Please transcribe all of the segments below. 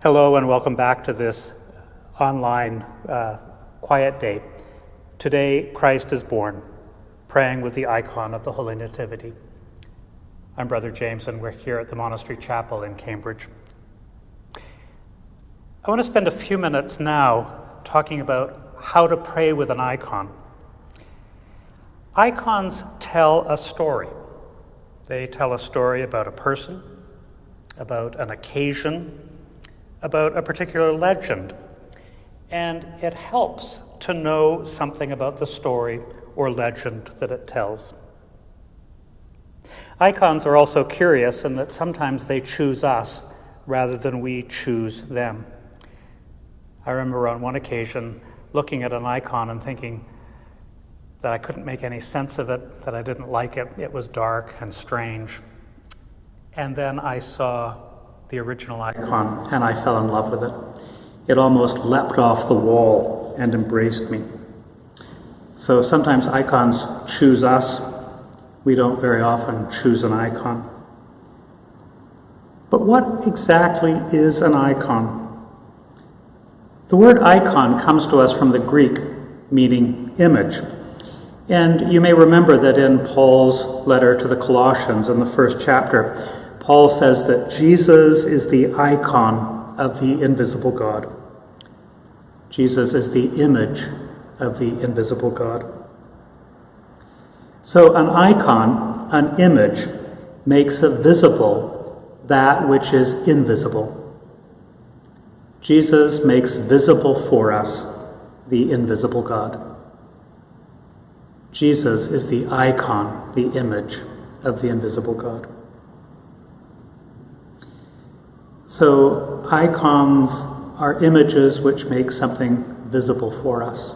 Hello, and welcome back to this online uh, quiet day. Today, Christ is born, praying with the icon of the Holy Nativity. I'm Brother James, and we're here at the Monastery Chapel in Cambridge. I want to spend a few minutes now talking about how to pray with an icon. Icons tell a story. They tell a story about a person, about an occasion, about a particular legend, and it helps to know something about the story or legend that it tells. Icons are also curious in that sometimes they choose us rather than we choose them. I remember on one occasion looking at an icon and thinking that I couldn't make any sense of it, that I didn't like it, it was dark and strange. And then I saw the original icon, and I fell in love with it. It almost leapt off the wall and embraced me. So sometimes icons choose us. We don't very often choose an icon. But what exactly is an icon? The word icon comes to us from the Greek, meaning image. And you may remember that in Paul's letter to the Colossians in the first chapter, Paul says that Jesus is the icon of the invisible God. Jesus is the image of the invisible God. So, an icon, an image, makes visible that which is invisible. Jesus makes visible for us the invisible God. Jesus is the icon, the image of the invisible God. So, icons are images which make something visible for us.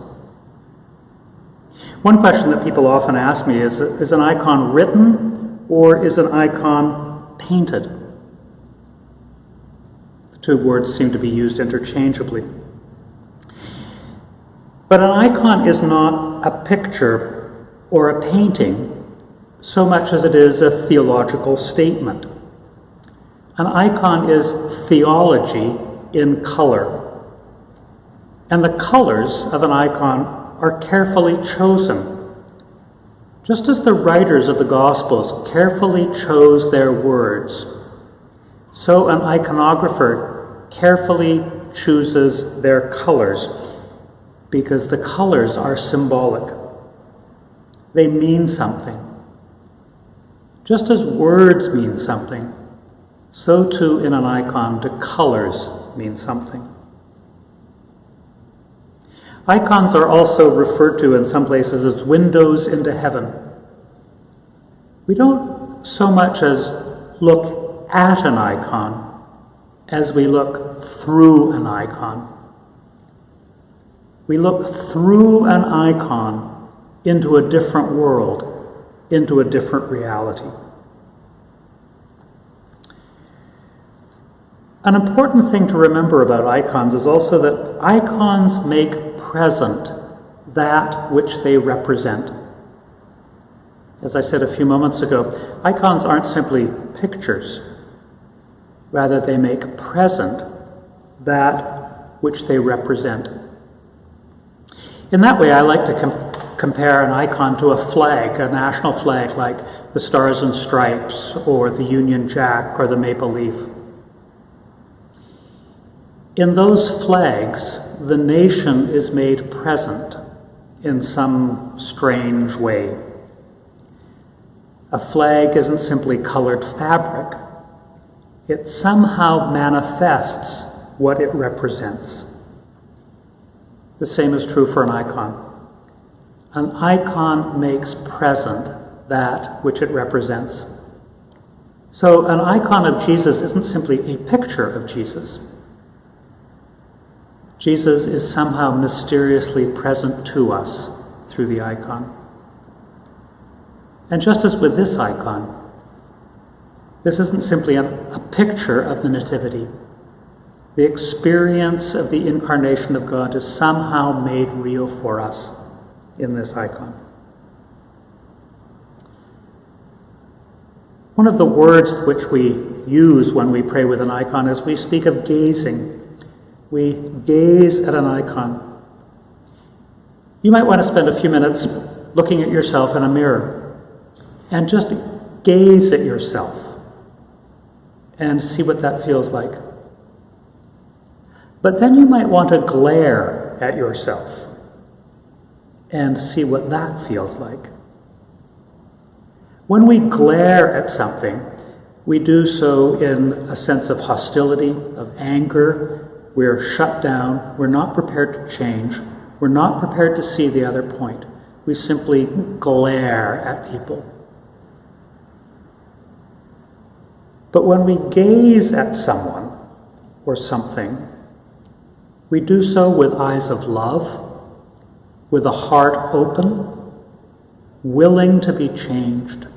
One question that people often ask me is Is an icon written or is an icon painted? The two words seem to be used interchangeably. But an icon is not a picture or a painting so much as it is a theological statement. An icon is theology in color. And the colors of an icon are carefully chosen. Just as the writers of the Gospels carefully chose their words, so an iconographer carefully chooses their colors because the colors are symbolic. They mean something. Just as words mean something, so too in an icon do colors mean something. Icons are also referred to in some places as windows into heaven. We don't so much as look at an icon as we look through an icon. We look through an icon into a different world, into a different reality. An important thing to remember about icons is also that icons make present that which they represent. As I said a few moments ago, icons aren't simply pictures. Rather, they make present that which they represent. In that way, I like to com- compare an icon to a flag, a national flag like the Stars and Stripes, or the Union Jack, or the Maple Leaf. In those flags, the nation is made present in some strange way. A flag isn't simply colored fabric, it somehow manifests what it represents. The same is true for an icon. An icon makes present that which it represents. So, an icon of Jesus isn't simply a picture of Jesus. Jesus is somehow mysteriously present to us through the icon. And just as with this icon, this isn't simply a, a, picture of the Nativity. The experience of the incarnation of God is somehow made real for us in this icon. One of the words which we use when we pray with an icon is we speak of gazing. We gaze at an icon. You might want to spend a few minutes looking at yourself in a mirror and just gaze at yourself and see what that feels like. But then you might want to glare at yourself and see what that feels like. When we glare at something, we do so in a sense of hostility, of anger. We're shut down. We're not prepared to change. We're not prepared to see the other point. We simply glare at people. But when we gaze at someone or something, we do so with eyes of love, with a heart open, willing to be changed.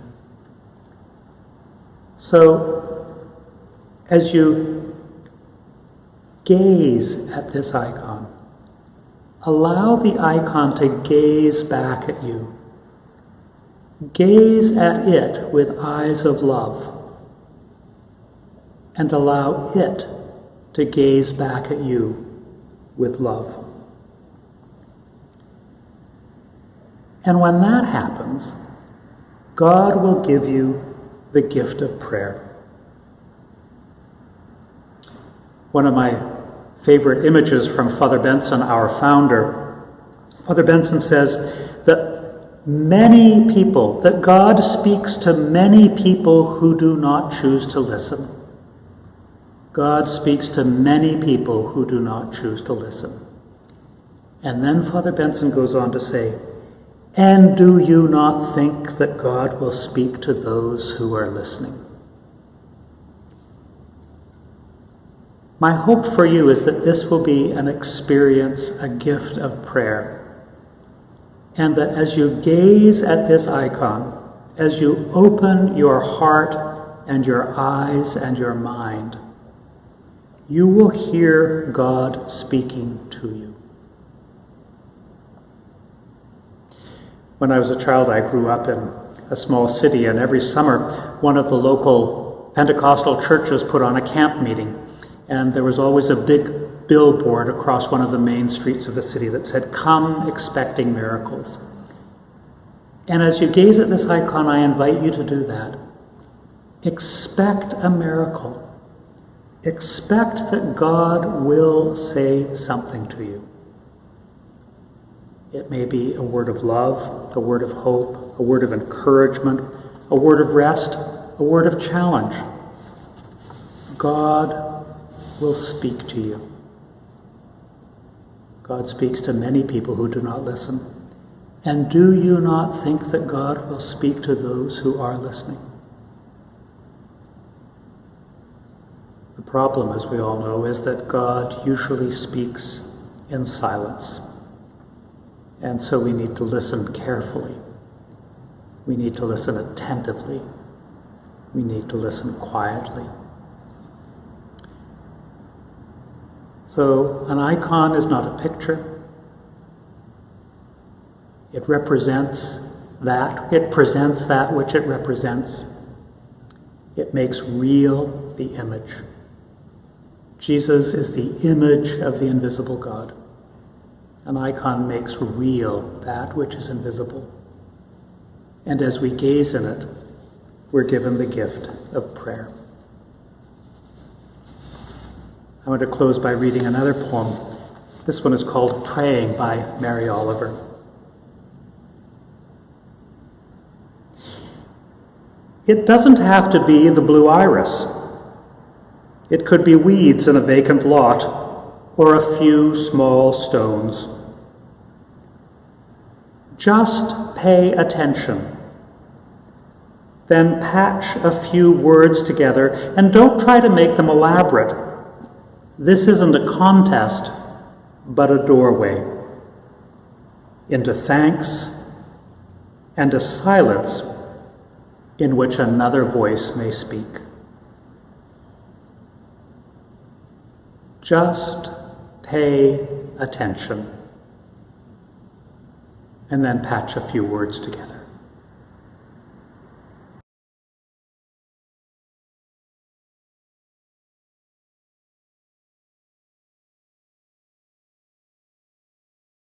So, as you gaze at this icon, allow the icon to gaze back at you. Gaze at it with eyes of love and allow it to gaze back at you with love. And when that happens, God will give you the gift of prayer. One of my favorite images from Father Benson, our founder, Father Benson says that many people, that God speaks to many people who do not choose to listen. God speaks to many people who do not choose to listen. And then Father Benson goes on to say, And do you not think that God will speak to those who are listening? My hope for you is that this will be an experience, a gift of prayer. And that as you gaze at this icon, as you open your heart and your eyes and your mind, you will hear God speaking to you. When I was a child, I grew up in a small city, and every summer, one of the local Pentecostal churches put on a camp meeting. And there was always a big billboard across one of the main streets of the city that said, Come expecting miracles. And as you gaze at this icon, I invite you to do that. Expect a miracle. Expect that God will say something to you. It may be a word of love, a word of hope, a word of encouragement, a word of rest, a word of challenge. God will speak to you. God speaks to many people who do not listen. And do you not think that God will speak to those who are listening? The problem, as we all know, is that God usually speaks in silence. And so we need to listen carefully. We need to listen attentively. We need to listen quietly. So, an icon is not a picture. It represents that, it presents that which it represents. It makes real the image. Jesus is the image of the invisible God. An icon makes real that which is invisible. And as we gaze in it, we're given the gift of prayer. I want to close by reading another poem. This one is called Praying by Mary Oliver. It doesn't have to be the blue iris it could be weeds in a vacant lot or a few small stones. Just pay attention. Then patch a few words together and don't try to make them elaborate. This isn't a contest, but a doorway into thanks and a silence in which another voice may speak. Just pay attention and then patch a few words together.